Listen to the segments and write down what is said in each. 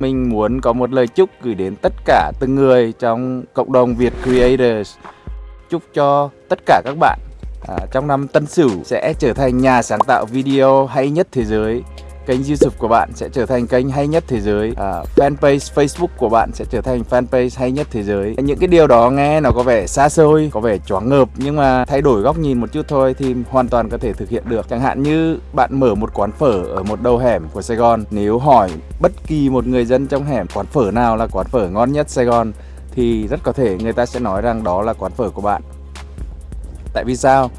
Mình muốn có một lời chúc gửi đến tất cả từng người trong cộng đồng Việt Creators. Chúc cho tất cả các bạn à, trong năm Tân Sửu sẽ trở thành nhà sáng tạo video hay nhất thế giới kênh YouTube của bạn sẽ trở thành kênh hay nhất thế giới. À, fanpage Facebook của bạn sẽ trở thành fanpage hay nhất thế giới. Những cái điều đó nghe nó có vẻ xa xôi có vẻ choáng ngợp nhưng mà thay đổi góc nhìn một chút thôi thì hoàn toàn có thể thực hiện được. Chẳng hạn như bạn mở một quán phở ở một đầu hẻm của Sài Gòn nếu hỏi bất kỳ một người dân trong hẻm quán phở nào là quán phở ngon nhất Sài Gòn thì rất có thể người ta sẽ nói rằng đó là quán phở của bạn. Tại vì sao?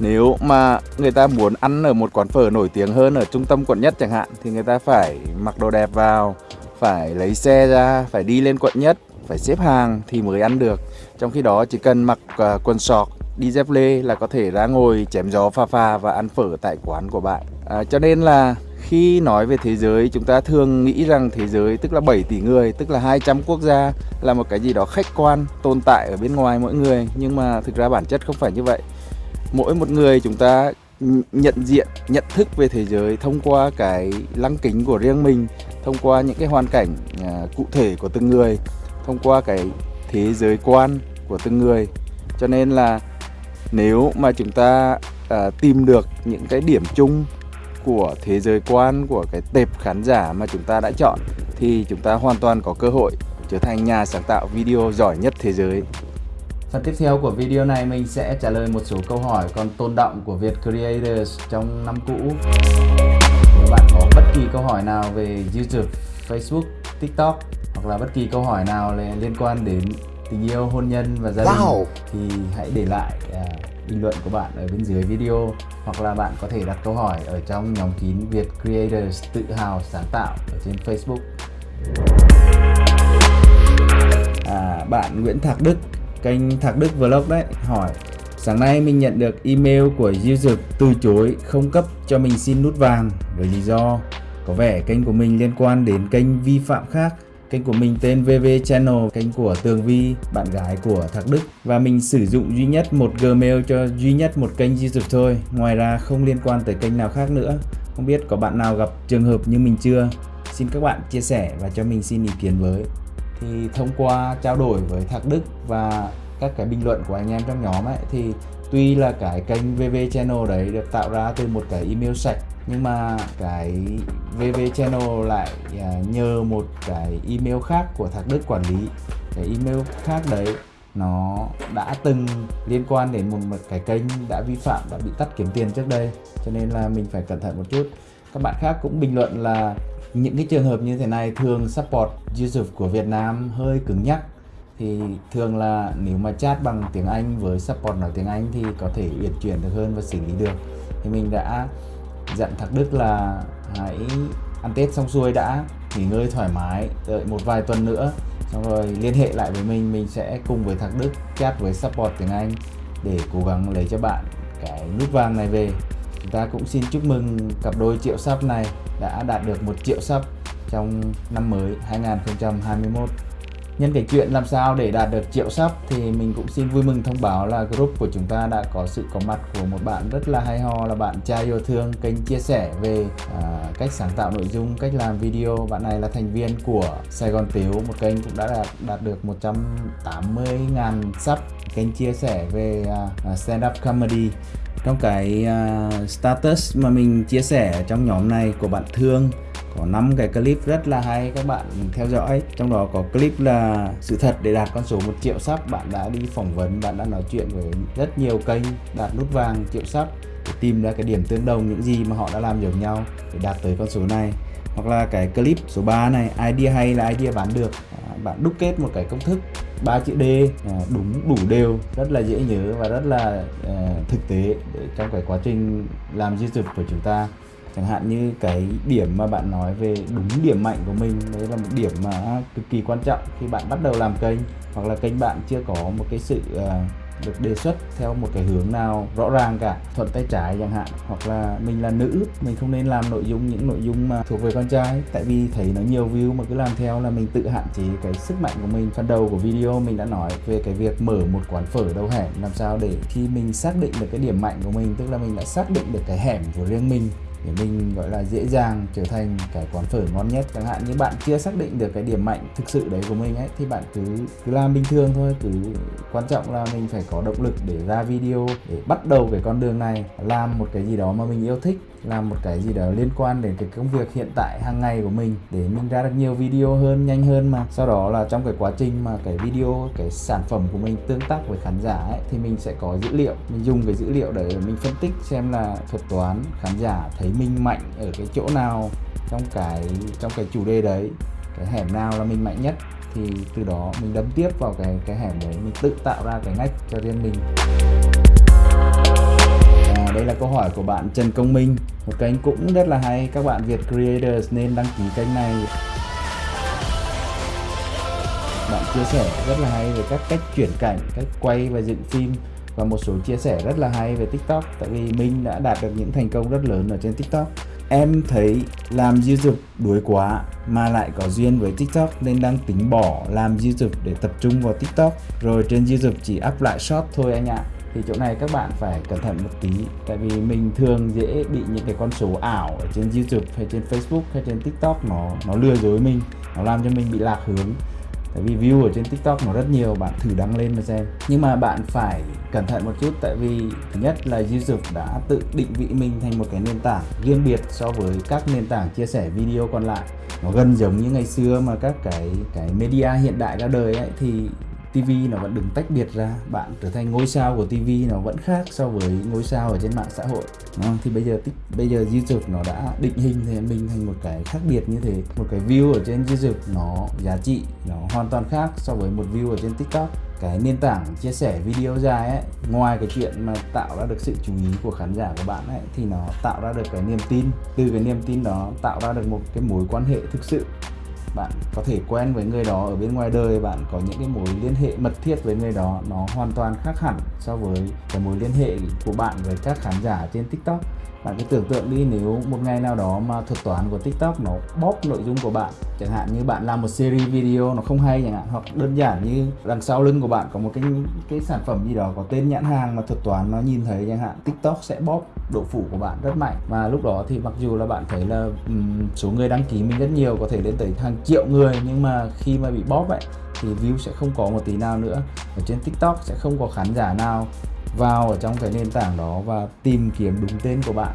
Nếu mà người ta muốn ăn ở một quán phở nổi tiếng hơn ở trung tâm quận nhất chẳng hạn Thì người ta phải mặc đồ đẹp vào Phải lấy xe ra, phải đi lên quận nhất Phải xếp hàng thì mới ăn được. Trong khi đó chỉ cần mặc uh, quần sọt, đi dép lê là có thể ra ngồi chém gió pha pha và ăn phở tại quán của bạn. À, Cho nên là khi nói về thế giới chúng ta thường nghĩ rằng thế giới tức là 7 tỷ người tức là 200 quốc gia là một cái gì đó khách quan tồn tại ở bên ngoài mỗi người. Nhưng mà thực ra bản chất không phải như vậy mỗi một người chúng ta nhận diện nhận thức về thế giới thông qua cái lăng kính của riêng mình thông qua những cái hoàn cảnh à, cụ thể của từng người thông qua cái thế giới quan của từng người. Cho nên là nếu mà chúng ta à, tìm được những cái điểm chung của thế giới quan của cái tệp khán giả mà chúng ta đã chọn thì chúng ta hoàn toàn có cơ hội trở thành nhà sáng tạo video giỏi nhất thế giới. Phần tiếp theo của video này mình sẽ trả lời một số câu hỏi còn tồn động của Việt Creators trong năm cũ. Nếu bạn có bất kỳ câu hỏi nào về YouTube, Facebook, TikTok hoặc là bất kỳ câu hỏi nào liên quan đến tình yêu, hôn nhân và gia đình wow. thì hãy để lại uh, bình luận của bạn ở bên dưới video hoặc là bạn có thể đặt câu hỏi ở trong nhóm kín Việt Creators tự hào sáng tạo ở trên Facebook. À, bạn Nguyễn Thạc Đức kênh Thạc Đức Vlog đấy hỏi Sáng nay mình nhận được email của user từ chối không cấp cho mình xin nút vàng với lý do? Có vẻ kênh của mình liên quan đến kênh vi phạm khác. Kênh của mình tên VV Channel, kênh của Tường Vi, bạn gái của Thạc Đức. Và mình sử dụng duy nhất một Gmail cho duy nhất một kênh YouTube thôi Ngoài ra không liên quan tới kênh nào khác nữa. Không biết có bạn nào gặp trường hợp như mình chưa? Xin các bạn chia sẻ và cho mình xin ý kiến với thì thông qua trao đổi với Thạc Đức và các cái bình luận của anh em trong nhóm ấy thì tuy là cái kênh VV Channel đấy được tạo ra từ một cái email sạch nhưng mà cái VV Channel lại à, nhờ một cái email khác của Thạc Đức quản lý. Cái email khác đấy nó đã từng liên quan đến một, một cái kênh đã vi phạm đã bị tắt kiếm tiền trước đây cho nên là mình phải cẩn thận một chút. Các bạn khác cũng bình luận là những cái trường hợp như thế này thường support user của Việt Nam hơi cứng nhắc. Thì thường là nếu mà chat bằng tiếng Anh với support nói tiếng Anh thì có thể uyển chuyển được hơn và xử lý được. Thì mình đã dặn Thạc Đức là hãy ăn Tết xong xuôi đã, nghỉ ngơi thoải mái, đợi một vài tuần nữa. Xong rồi liên hệ lại với mình mình sẽ cùng với Thạc Đức chat với support tiếng Anh để cố gắng lấy cho bạn cái nút vàng này về chúng ta cũng xin chúc mừng cặp đôi triệu sub này đã đạt được một triệu sub trong năm mới 2021 Nhân cái chuyện làm sao để đạt được triệu sub thì mình cũng xin vui mừng thông báo là group của chúng ta đã có sự có mặt của một bạn rất là hay ho là bạn trai yêu thương kênh chia sẻ về à, cách sáng tạo nội dung, cách làm video. Bạn này là thành viên của Sài Gòn Tiếu, một kênh cũng đã đạt, đạt được 180.000 sub kênh chia sẻ về uh, stand up comedy trong cái uh, status mà mình chia sẻ trong nhóm này của bạn Thương có 5 cái clip rất là hay các bạn theo dõi. Trong đó có clip là sự thật để đạt con số 1 triệu sắp bạn đã đi phỏng vấn bạn đã nói chuyện với rất nhiều kênh đạt nút vàng triệu sắp để tìm ra cái điểm tương đồng những gì mà họ đã làm giống nhau để đạt tới con số này. Hoặc là cái clip số 3 này idea hay là idea bán được bạn đúc kết một cái công thức ba chữ D à, đúng, đủ đều, rất là dễ nhớ và rất là à, thực tế để trong cái quá trình làm di YouTube của chúng ta. Chẳng hạn như cái điểm mà bạn nói về đúng điểm mạnh của mình, đấy là một điểm mà cực kỳ quan trọng khi bạn bắt đầu làm kênh, hoặc là kênh bạn chưa có một cái sự à, được đề xuất theo một cái hướng nào rõ ràng cả, thuận tay trái chẳng hạn, hoặc là mình là nữ, mình không nên làm nội dung những nội dung mà thuộc về con trai. Tại vì thấy nó nhiều view mà cứ làm theo là mình tự hạn chế cái sức mạnh của mình. Phần đầu của video mình đã nói về cái việc mở một quán phở đầu hẻm, làm sao để khi mình xác định được cái điểm mạnh của mình, tức là mình đã xác định được cái hẻm của riêng mình để mình, gọi là, dễ dàng trở thành cái quán phở ngon nhất. Chẳng hạn như bạn chưa xác định được cái điểm mạnh thực sự đấy của mình ấy, thì bạn cứ cứ làm bình thường thôi. Cứ quan trọng là mình phải có động lực để ra video, để bắt đầu cái con đường này. Làm một cái gì đó mà mình yêu thích làm một cái gì đó liên quan đến cái công việc hiện tại hàng ngày của mình để mình ra được nhiều video hơn nhanh hơn mà. Sau đó là trong cái quá trình mà cái video cái sản phẩm của mình tương tác với khán giả ấy, thì mình sẽ có dữ liệu. Mình dùng cái dữ liệu để mình phân tích xem là thuật toán khán giả thấy mình mạnh ở cái chỗ nào trong cái trong cái chủ đề đấy cái hẻm nào là mình mạnh nhất. Thì từ đó mình đâm tiếp vào cái cái hẻm đấy mình tự tạo ra cái ngách cho riêng mình à, đây là câu hỏi của bạn Trần Công Minh. Một kênh cũng rất là hay các bạn Việt Creators nên đăng ký kênh này. Bạn chia sẻ rất là hay về các cách chuyển cảnh cách quay và dựng phim và một số chia sẻ rất là hay về TikTok tại vì mình đã đạt được những thành công rất lớn ở trên TikTok. Em thấy làm YouTube đuối quá mà lại có duyên với TikTok nên đang tính bỏ làm YouTube để tập trung vào TikTok. Rồi trên YouTube chỉ up lại short thôi anh ạ thì chỗ này các bạn phải cẩn thận một tí, tại vì mình thường dễ bị những cái con số ảo ở trên YouTube hay trên Facebook hay trên TikTok nó nó lừa dối mình, nó làm cho mình bị lạc hướng. Tại vì view ở trên tiktok nó rất nhiều, bạn thử đăng lên mà xem. Nhưng mà bạn phải cẩn thận một chút, tại vì thứ nhất là youtube đã tự định vị mình thành một cái nền tảng riêng biệt so với các nền tảng chia sẻ video còn lại. Nó gần giống như ngày xưa mà các cái cái media hiện đại ra đời ấy, thì TV nó vẫn đừng tách biệt ra. Bạn trở thành ngôi sao của TV nó vẫn khác so với ngôi sao ở trên mạng xã hội, đúng không? thì bây giờ bây giờ YouTube nó đã định hình thì mình thành một cái khác biệt như thế. Một cái view ở trên YouTube nó giá trị nó hoàn toàn khác so với một view ở trên TikTok. Cái nền tảng chia sẻ video dài ấy, ngoài cái chuyện mà tạo ra được sự chú ý của khán giả của bạn ấy, thì nó tạo ra được cái niềm tin. Từ cái niềm tin đó tạo ra được một cái mối quan hệ thực sự bạn có thể quen với người đó ở bên ngoài đời, bạn có những cái mối liên hệ mật thiết với người đó, nó hoàn toàn khác hẳn so với cái mối liên hệ của bạn với các khán giả trên tiktok bạn cứ tưởng tượng đi nếu một ngày nào đó mà thuật toán của tiktok nó bóp nội dung của bạn chẳng hạn như bạn làm một series video nó không hay chẳng hạn hoặc đơn giản như đằng sau lưng của bạn có một cái cái sản phẩm gì đó có tên nhãn hàng mà thuật toán nó nhìn thấy chẳng hạn tiktok sẽ bóp độ phủ của bạn rất mạnh. Và lúc đó thì mặc dù là bạn thấy là um, số người đăng ký mình rất nhiều có thể lên tới hàng triệu người nhưng mà khi mà bị bóp vậy thì view sẽ không có một tí nào nữa. Ở trên tiktok sẽ không có khán giả nào vào ở trong cái nền tảng đó và tìm kiếm đúng tên của bạn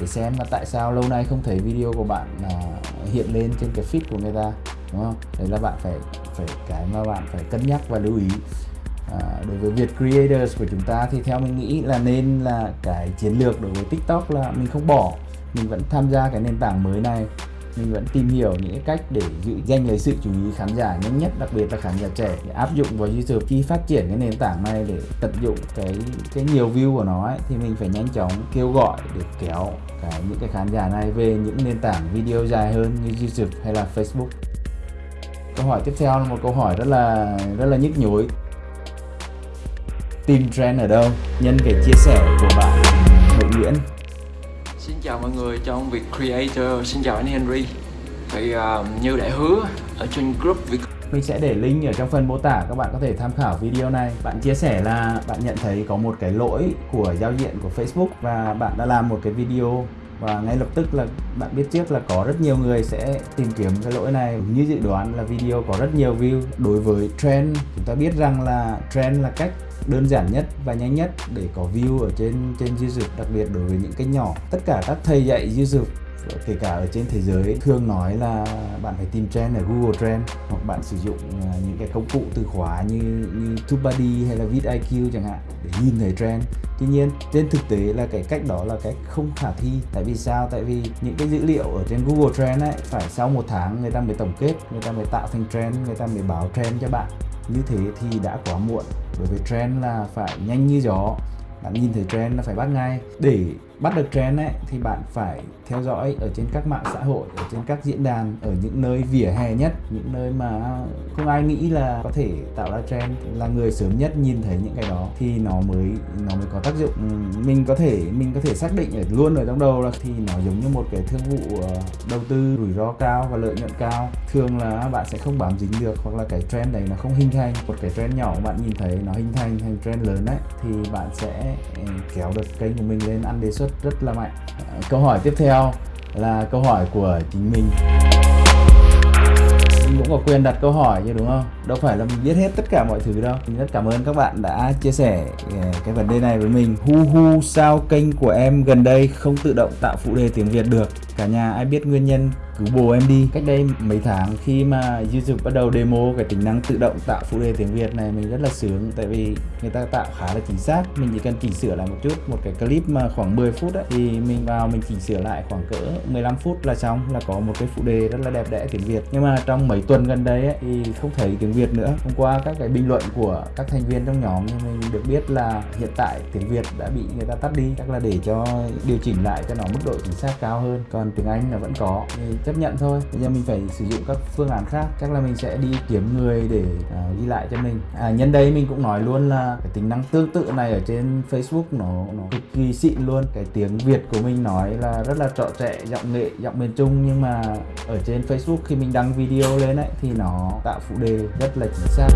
để xem là tại sao lâu nay không thấy video của bạn là hiện lên trên cái feed của người ta đúng không? Đấy là bạn phải phải cái mà bạn phải cân nhắc và lưu ý. À, đối với Việt Creators của chúng ta thì theo mình nghĩ là nên là cái chiến lược đối với TikTok là mình không bỏ mình vẫn tham gia cái nền tảng mới này mình vẫn tìm hiểu những cái cách để giữ danh lấy sự chú ý khán giả nhanh nhất đặc biệt là khán giả trẻ để áp dụng vào YouTube khi phát triển cái nền tảng này để tận dụng cái cái nhiều view của nó ấy, thì mình phải nhanh chóng kêu gọi để kéo cái những cái khán giả này về những nền tảng video dài hơn như YouTube hay là Facebook. Câu hỏi tiếp theo là một câu hỏi rất là rất là nhức nhối. Tìm trend ở đâu? Nhân cái chia sẻ của bạn Hội Nguyễn chào mọi người trong việc Creator, xin chào anh Henry. Thì uh, à, như đã hứa ở trên group Việt mình sẽ để link ở trong phần mô tả các bạn có thể tham khảo video này. Bạn chia sẻ là bạn nhận thấy có một cái lỗi của giao diện của Facebook và bạn đã làm một cái video và ngay lập tức là bạn biết trước là có rất nhiều người sẽ tìm kiếm cái lỗi này. Như dự đoán là video có rất nhiều view. Đối với trend, chúng ta biết rằng là trend là cách đơn giản nhất và nhanh nhất để có view ở trên trên YouTube, đặc biệt đối với những cái nhỏ. Tất cả các thầy dạy YouTube kể cả ở trên thế giới, thường nói là bạn phải tìm trend ở Google Trend, hoặc bạn sử dụng à, những cái công cụ từ khóa như như TubeBuddy hay là vidIQ chẳng hạn để nhìn thấy trend. Tuy nhiên, trên thực tế là cái cách đó là cách không khả thi. Tại vì sao? Tại vì những cái dữ liệu ở trên Google Trend ấy, phải sau một tháng người ta mới tổng kết, người ta mới tạo thành trend, người ta mới báo trend cho bạn. Như thế thì đã quá muộn, bởi vì trend là phải nhanh như gió. Bạn nhìn thấy trend là phải bắt ngay. Để bắt được trend ấy, thì bạn phải theo dõi ở trên các mạng xã hội, ở trên các diễn đàn, ở những nơi vỉa hè nhất, những nơi mà không ai nghĩ là có thể tạo ra trend, là người sớm nhất nhìn thấy những cái đó, thì nó mới nó mới có tác dụng. Ừ, mình có thể, mình có thể xác định ở luôn ở trong đầu là thì nó giống như một cái thương vụ ờ, đầu tư rủi ro cao và lợi nhuận cao. Thường là bạn sẽ không bám dính được hoặc là cái trend đấy nó không hình thành. Một cái trend nhỏ bạn nhìn thấy nó hình thành thành trend lớn đấy thì bạn sẽ ừ, kéo được kênh của mình lên ăn đề xuất rất rất là mạnh. Ờ, câu hỏi tiếp theo là câu hỏi của chính mình. Mình cũng có quyền đặt câu hỏi chứ, đúng không? Đâu phải là mình biết hết tất cả mọi thứ đâu. Mình rất cảm ơn các bạn đã chia sẻ ờ, cái vấn đề này với mình. Hu hu, sao kênh của em gần đây không tự động tạo phụ đề tiếng việt được? Cả nhà ai biết nguyên nhân cứu bồ em đi. Cách đây mấy tháng khi mà YouTube bắt đầu demo cái tính năng tự động tạo phụ đề tiếng Việt này mình rất là sướng tại vì người ta tạo khá là chính xác. Mình chỉ cần chỉnh sửa lại một chút một cái clip mà khoảng 10 phút ấy, thì mình vào mình chỉnh sửa lại khoảng cỡ 15 phút là xong là có một cái phụ đề rất là đẹp đẽ tiếng Việt. Nhưng mà trong mấy tuần gần đây ấy, thì không thấy tiếng Việt nữa. Hôm qua các cái bình luận của các thành viên trong nhóm thì mình được biết là hiện tại tiếng Việt đã bị người ta tắt đi chắc là để cho điều chỉnh lại cho nó mức độ chính xác cao hơn. Còn tiếng Anh là vẫn có. Thì chấp nhận thôi. Bây giờ mình phải sử dụng các phương án khác. Chắc là mình sẽ đi kiếm người để uh, ghi lại cho mình. À, nhân đây mình cũng nói luôn là cái tính năng tương tự này ở trên Facebook nó nó cực kỳ xịn luôn. Cái tiếng Việt của mình nói là rất là trọ trẻ giọng nghệ giọng miền Trung. Nhưng mà ở trên Facebook khi mình đăng video lên ấy thì nó tạo phụ đề rất là chính xác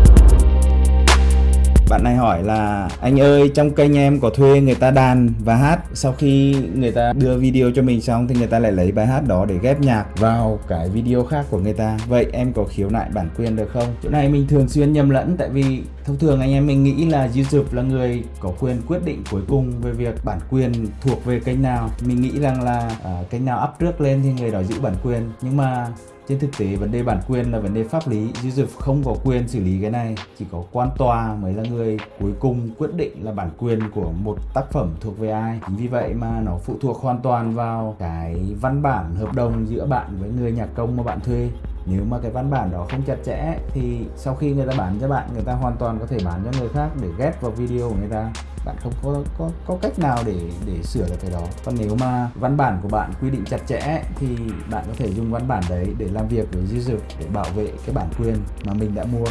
bạn này hỏi là anh ơi trong kênh em có thuê người ta đàn và hát. Sau khi người ta đưa video cho mình xong thì người ta lại lấy bài hát đó để ghép nhạc vào cái video khác của người ta. Vậy em có khiếu nại bản quyền được không? Chỗ này mình thường xuyên nhầm lẫn tại vì thông thường anh em mình nghĩ là YouTube là người có quyền quyết định cuối cùng về việc bản quyền thuộc về kênh nào. Mình nghĩ rằng là uh, kênh nào up trước lên thì người đó giữ bản quyền. Nhưng mà trên thực tế, vấn đề bản quyền là vấn đề pháp lý. User không có quyền xử lý cái này, chỉ có quan tòa mới là người cuối cùng quyết định là bản quyền của một tác phẩm thuộc về ai. Chính vì vậy mà nó phụ thuộc hoàn toàn vào cái văn bản hợp đồng giữa bạn với người nhạc công mà bạn thuê nếu mà cái văn bản đó không chặt chẽ thì sau khi người ta bán cho bạn, người ta hoàn toàn có thể bán cho người khác để ghép vào video của người ta. Bạn không có có có cách nào để để sửa được cái đó. Còn nếu mà văn bản của bạn quy định chặt chẽ thì bạn có thể dùng văn bản đấy để làm việc với user để bảo vệ cái bản quyền mà mình đã mua.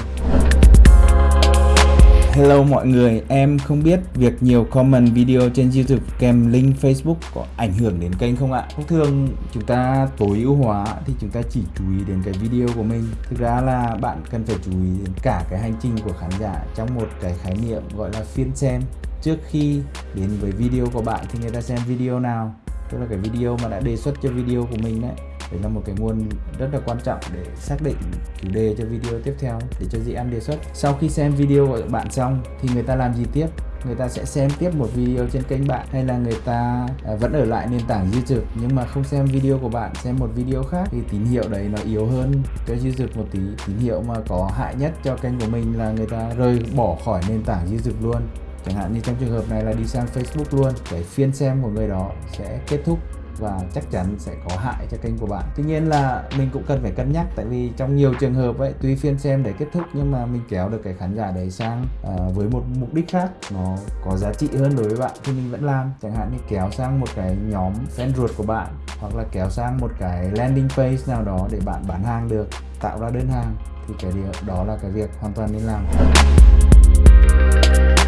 Hello mọi người, em không biết việc nhiều comment video trên YouTube kèm link Facebook có ảnh hưởng đến kênh không ạ? Thông thường chúng ta tối ưu hóa thì chúng ta chỉ chú ý đến cái video của mình. Thực ra là bạn cần phải chú ý đến cả cái hành trình của khán giả trong một cái khái niệm gọi là phiên xem. Trước khi đến với video của bạn thì người ta xem video nào, tức là cái video mà đã đề xuất cho video của mình đấy đấy là một cái nguồn rất là quan trọng để xác định chủ đề cho video tiếp theo, để cho dự án đề xuất. Sau khi xem video của bạn xong thì người ta làm gì tiếp? Người ta sẽ xem tiếp một video trên kênh bạn hay là người ta à, vẫn ở lại nền tảng YouTube? Nhưng mà không xem video của bạn, xem một video khác thì tín hiệu đấy nó yếu hơn cho YouTube một tí. Tín hiệu mà có hại nhất cho kênh của mình là người ta rời bỏ khỏi nền tảng YouTube luôn. Chẳng hạn như trong trường hợp này là đi sang Facebook luôn, cái phiên xem của người đó sẽ kết thúc và chắc chắn sẽ có hại cho kênh của bạn. Tuy nhiên là mình cũng cần phải cân nhắc tại vì trong nhiều trường hợp ấy tuy phiên xem để kết thúc nhưng mà mình kéo được cái khán giả đấy sang uh, với một mục đích khác nó có giá trị hơn đối với bạn thì mình vẫn làm. Chẳng hạn như kéo sang một cái nhóm fan ruột của bạn hoặc là kéo sang một cái landing page nào đó để bạn bán hàng được tạo ra đơn hàng thì cái điều đó là cái việc hoàn toàn nên làm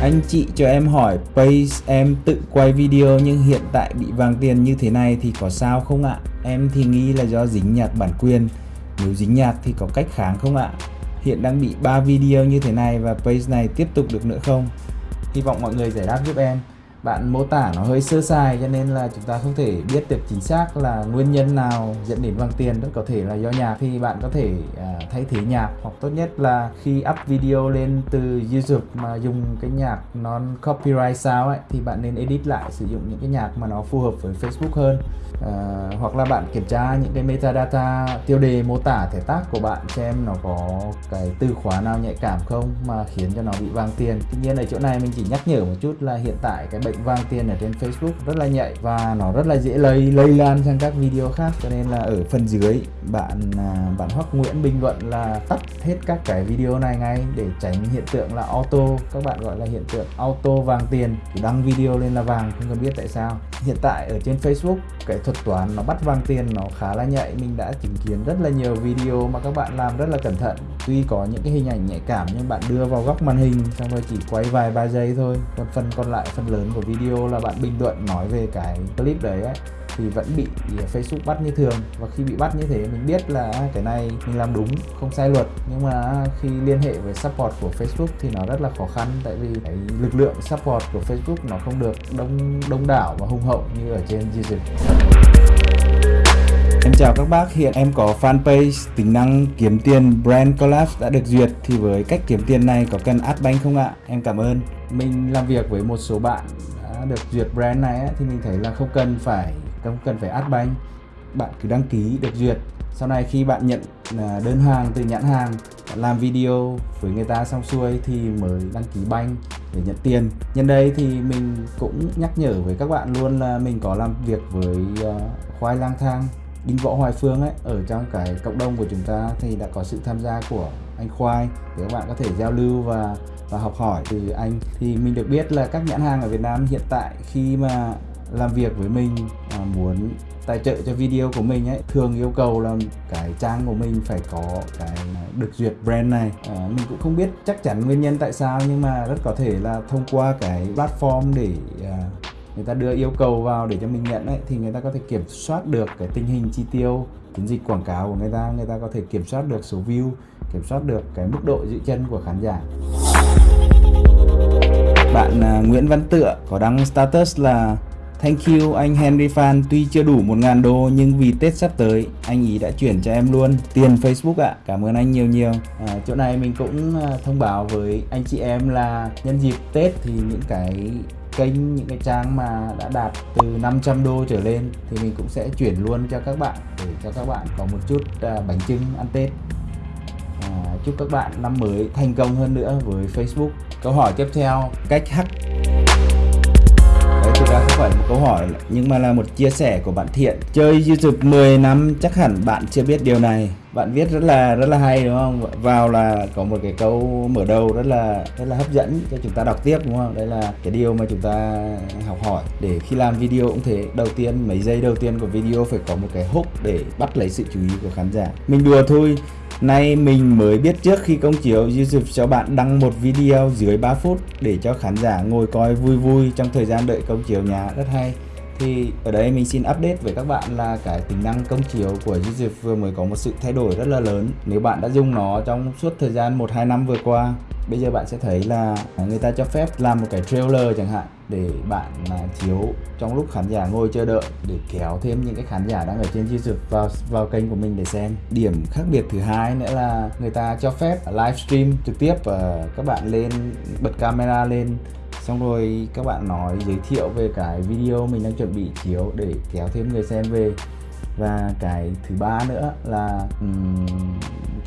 anh chị cho em hỏi, Pace, em tự quay video nhưng hiện tại bị vàng tiền như thế này thì có sao không ạ? Em thì nghĩ là do dính nhạc bản quyền. Nếu dính nhạc thì có cách kháng không ạ? Hiện đang bị 3 video như thế này và Pace này tiếp tục được nữa không? Hy vọng mọi người giải đáp giúp em bạn mô tả nó hơi sơ sài cho nên là chúng ta không thể biết được chính xác là nguyên nhân nào dẫn đến bằng tiền rất có thể là do nhạc thì bạn có thể à, thay thế nhạc hoặc tốt nhất là khi up video lên từ YouTube mà dùng cái nhạc non copyright sao ấy thì bạn nên edit lại sử dụng những cái nhạc mà nó phù hợp với Facebook hơn. À, hoặc là bạn kiểm tra những cái metadata tiêu đề mô tả thể tác của bạn xem nó có cái từ khóa nào nhạy cảm không mà khiến cho nó bị vang tiền. Tuy nhiên ở chỗ này mình chỉ nhắc nhở một chút là hiện tại cái bệnh bệnh vang tiền ở trên Facebook rất là nhạy và nó rất là dễ lây lây lan sang các video khác. Cho nên là ở phần dưới, bạn à, bạn Hoắc Nguyễn bình luận là tắt hết các cái video này ngay để tránh hiện tượng là auto, các bạn gọi là hiện tượng auto vàng tiền đăng video lên là vàng, không cần biết tại sao. Hiện tại ở trên Facebook, cái thuật toán nó bắt vàng tiền nó khá là nhạy. Mình đã chứng kiến rất là nhiều video mà các bạn làm rất là cẩn thận. Tuy có những cái hình ảnh nhạy cảm nhưng bạn đưa vào góc màn hình, xong rồi chỉ quay vài ba giây thôi. Còn phần còn lại, phần lớn của video là bạn bình luận nói về cái clip đấy ấy, thì vẫn bị Facebook bắt như thường và khi bị bắt như thế mình biết là cái này mình làm đúng không sai luật nhưng mà khi liên hệ với support của Facebook thì nó rất là khó khăn tại vì cái lực lượng support của Facebook nó không được đông đông đảo và hùng hậu như ở trên YouTube. Em chào các bác, hiện em có fanpage tính năng kiếm tiền Brand Collab đã được duyệt thì với cách kiếm tiền này có cần Adbank không ạ? Em cảm ơn. Mình làm việc với một số bạn đã được duyệt brand này thì mình thấy là không cần phải không cần phải Adbank. Bạn cứ đăng ký được duyệt. Sau này khi bạn nhận à, đơn hàng từ nhãn hàng, làm video với người ta xong xuôi thì mới đăng ký banh để nhận tiền. Nhân đây thì mình cũng nhắc nhở với các bạn luôn là mình có làm việc với à, khoai lang thang Đinh Võ Hoài Phương ấy ở trong cái cộng đồng của chúng ta thì đã có sự tham gia của anh Khoai để các bạn có thể giao lưu và và học hỏi từ anh. Thì mình được biết là các nhãn hàng ở Việt Nam hiện tại khi mà làm việc với mình à, muốn tài trợ cho video của mình ấy thường yêu cầu là cái trang của mình phải có cái được duyệt brand này. À, mình cũng không biết chắc chắn nguyên nhân tại sao nhưng mà rất có thể là thông qua cái platform để à, người ta đưa yêu cầu vào để cho mình nhận ấy thì người ta có thể kiểm soát được cái tình hình chi tiêu chiến dịch quảng cáo của người ta người ta có thể kiểm soát được số view kiểm soát được cái mức độ giữ chân của khán giả bạn à, Nguyễn Văn Tựa có đăng status là Thank you anh Henry Fan Tuy chưa đủ 1.000 đô nhưng vì Tết sắp tới Anh ý đã chuyển cho em luôn tiền Facebook ạ. À. Cảm ơn anh nhiều nhiều. À, Chỗ này mình cũng à, thông báo với anh chị em là Nhân dịp Tết thì những cái kênh những cái trang mà đã đạt từ 500 đô trở lên thì mình cũng sẽ chuyển luôn cho các bạn để cho các bạn có một chút à, bánh trưng ăn Tết à, chúc các bạn năm mới thành công hơn nữa với Facebook. Câu hỏi tiếp theo cách hack. Đấy, thực ra không phải một câu hỏi nhưng mà là một chia sẻ của bạn Thiện. Chơi YouTube 10 năm chắc hẳn bạn chưa biết điều này bạn viết rất là rất là hay, đúng không? Vào là có một cái câu mở đầu rất là rất là hấp dẫn cho chúng ta đọc tiếp, đúng không? Đây là cái điều mà chúng ta học hỏi. Để khi làm video cũng thế, đầu tiên, mấy giây đầu tiên của video phải có một cái hook để bắt lấy sự chú ý của khán giả. Mình đùa thôi. Nay mình mới biết trước khi công chiếu, YouTube cho bạn đăng một video dưới 3 phút để cho khán giả ngồi coi vui vui trong thời gian đợi công chiếu nhà. Rất hay thì ở đây mình xin update với các bạn là cái tính năng công chiếu của YouTube vừa mới có một sự thay đổi rất là lớn nếu bạn đã dùng nó trong suốt thời gian 1-2 năm vừa qua, bây giờ bạn sẽ thấy là người ta cho phép làm một cái trailer chẳng hạn để bạn chiếu trong lúc khán giả ngồi chờ đợi để kéo thêm những cái khán giả đang ở trên YouTube vào vào kênh của mình để xem. Điểm khác biệt thứ hai nữa là người ta cho phép livestream trực tiếp và các bạn lên bật camera lên xong rồi các bạn nói giới thiệu về cái video mình đang chuẩn bị chiếu để kéo thêm người xem về. Và cái thứ ba nữa là um,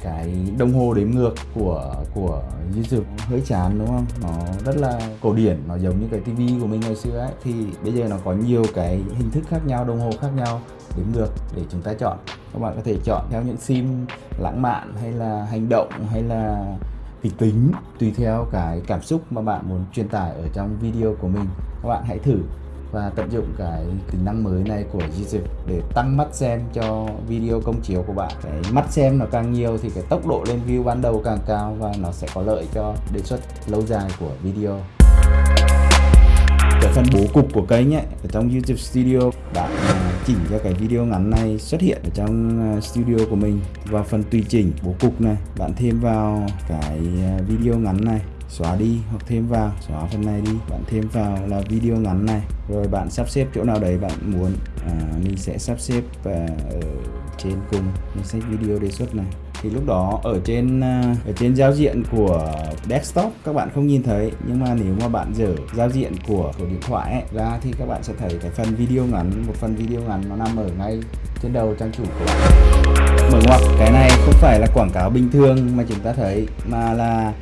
cái đồng hồ đếm ngược của của YouTube. Hơi chán đúng không? Nó rất là cổ điển nó giống như cái tivi của mình ngày xưa ấy. Thì bây giờ nó có nhiều cái hình thức khác nhau đồng hồ khác nhau đếm ngược để chúng ta chọn. Các bạn có thể chọn theo những sim lãng mạn hay là hành động hay là kịch tính tùy theo cái cảm xúc mà bạn muốn truyền tải ở trong video của mình, các bạn hãy thử và tận dụng cái tính năng mới này của YouTube để tăng mắt xem cho video công chiếu của bạn. Cái mắt xem nó càng nhiều thì cái tốc độ lên view ban đầu càng cao và nó sẽ có lợi cho đề xuất lâu dài của video cái phần bố cục của kênh ấy ở trong YouTube Studio bạn à, chỉnh cho cái video ngắn này xuất hiện ở trong à, studio của mình. Và phần tùy chỉnh bố cục này bạn thêm vào cái à, video ngắn này xóa đi hoặc thêm vào xóa phần này đi. Bạn thêm vào là video ngắn này. Rồi bạn sắp xếp chỗ nào đấy bạn muốn à, mình sẽ sắp xếp à, ở trên cùng. Danh sách video đề xuất này thì lúc đó ở trên ờ, ở trên giao diện của desktop các bạn không nhìn thấy. Nhưng mà nếu mà bạn dở giao diện của của điện thoại ấy, ra thì các bạn sẽ thấy cái phần video ngắn một phần video ngắn nó nằm ở ngay trên đầu trang chủ của bạn. Mở ngoặc cái này không phải là quảng cáo bình thường mà chúng ta thấy mà là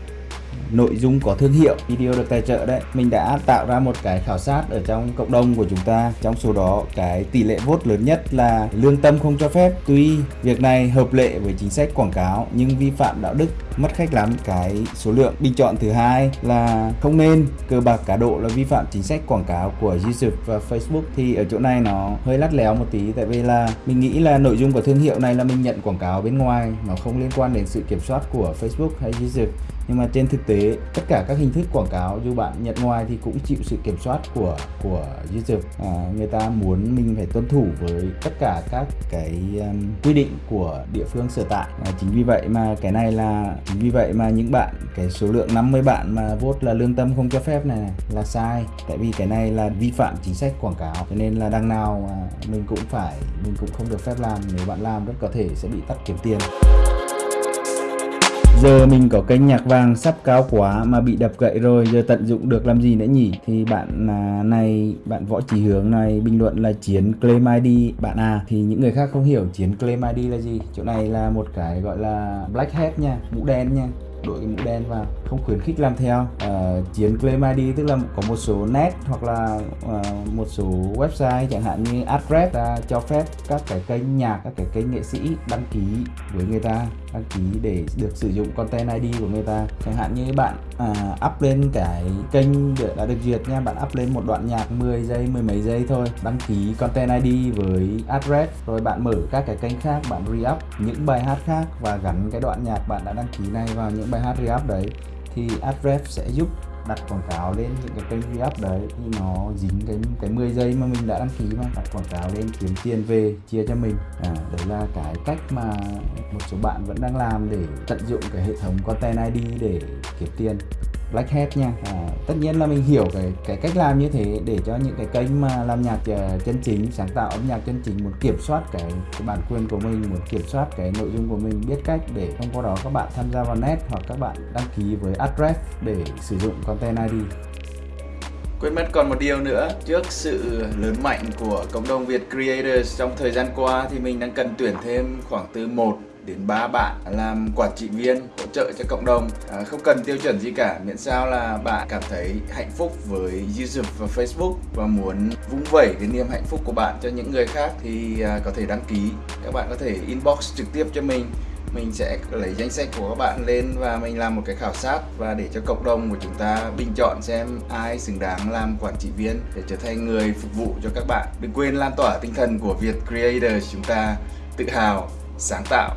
nội dung có thương hiệu, video được tài trợ đấy. Mình đã tạo ra một cái khảo sát ở trong cộng đồng của chúng ta. Trong số đó, cái tỷ lệ vote lớn nhất là lương tâm không cho phép. Tuy việc này hợp lệ với chính sách quảng cáo, nhưng vi phạm đạo đức, mất khách lắm. Cái số lượng bình chọn thứ hai là không nên. Cờ bạc cá độ là vi phạm chính sách quảng cáo của YouTube và Facebook. Thì ở chỗ này nó hơi lắt léo một tí, tại vì là mình nghĩ là nội dung của thương hiệu này là mình nhận quảng cáo bên ngoài, nó không liên quan đến sự kiểm soát của Facebook hay YouTube nhưng mà trên thực tế tất cả các hình thức quảng cáo dù bạn nhận ngoài thì cũng chịu sự kiểm soát của của YouTube à, người ta muốn mình phải tuân thủ với tất cả các cái um, quy định của địa phương sở tại. À, chính vì vậy mà cái này là chính vì vậy mà những bạn cái số lượng 50 bạn mà vote là lương tâm không cho phép này, này là sai. Tại vì cái này là vi phạm chính sách quảng cáo. Cho nên là đằng nào mà mình cũng phải mình cũng không được phép làm. Nếu bạn làm rất có thể sẽ bị tắt kiếm tiền. Giờ mình có kênh nhạc vàng sắp cao quá mà bị đập gậy rồi, giờ tận dụng được làm gì nữa nhỉ? Thì bạn à, này, bạn võ chỉ hướng này, bình luận là chiến claim ID bạn à thì những người khác không hiểu chiến claim ID là gì? Chỗ này là một cái gọi là black hat nha, mũ đen nha đội cái mũ đen vào không khuyến khích làm theo. À, chiến claim ID tức là có một số net hoặc là à, một số website chẳng hạn như Adref ta cho phép các cái kênh nhạc các cái kênh nghệ sĩ đăng ký với người ta đăng ký để được sử dụng content ID của người ta. Chẳng hạn như bạn à, up lên cái kênh đã được duyệt nha bạn up lên một đoạn nhạc 10 giây mười mấy giây thôi đăng ký content ID với address rồi bạn mở các cái kênh khác bạn re-up những bài hát khác và gắn cái đoạn nhạc bạn đã đăng ký này vào những bài hát re đấy thì Adref sẽ giúp đặt quảng cáo lên những cái kênh re đấy. Thì nó dính cái cái 10 giây mà mình đã đăng ký mà đặt quảng cáo lên kiếm tiền về chia cho mình. À, đấy là cái cách mà một số bạn vẫn đang làm để tận dụng cái hệ thống content ID để kiếm tiền. Black Hat nha. À, tất nhiên là mình hiểu cái cái cách làm như thế để cho những cái kênh mà làm nhạc ờ, chân chính sáng tạo âm nhạc chân chính muốn kiểm soát cái, cái bản quyền của mình muốn kiểm soát cái nội dung của mình biết cách để thông qua đó các bạn tham gia vào net hoặc các bạn đăng ký với address để sử dụng content ID Quên mất còn một điều nữa, trước sự lớn mạnh của cộng đồng Việt Creators trong thời gian qua thì mình đang cần tuyển thêm khoảng từ 1 đến 3 bạn làm quản trị viên hỗ trợ cho cộng đồng. À, không cần tiêu chuẩn gì cả miễn sao là bạn cảm thấy hạnh phúc với YouTube và Facebook và muốn vung vẩy cái niềm hạnh phúc của bạn cho những người khác thì à, có thể đăng ký. Các bạn có thể inbox trực tiếp cho mình. Mình sẽ lấy danh sách của các bạn lên và mình làm một cái khảo sát và để cho cộng đồng của chúng ta bình chọn xem ai xứng đáng làm quản trị viên để trở thành người phục vụ cho các bạn. Đừng quên lan tỏa tinh thần của Việt Creator chúng ta tự hào sáng tạo.